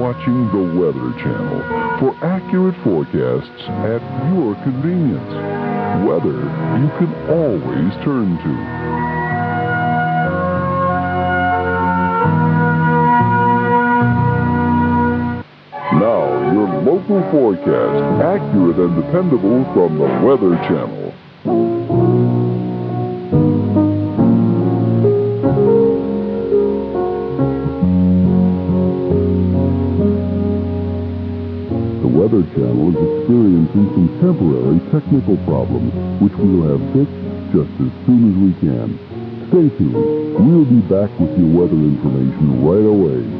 watching the Weather Channel for accurate forecasts at your convenience. Weather you can always turn to. Now, your local forecast, accurate and dependable from the Weather Channel. Weather Channel is experiencing some temporary technical problems, which we'll have fixed just as soon as we can. Stay tuned. We'll be back with your weather information right away.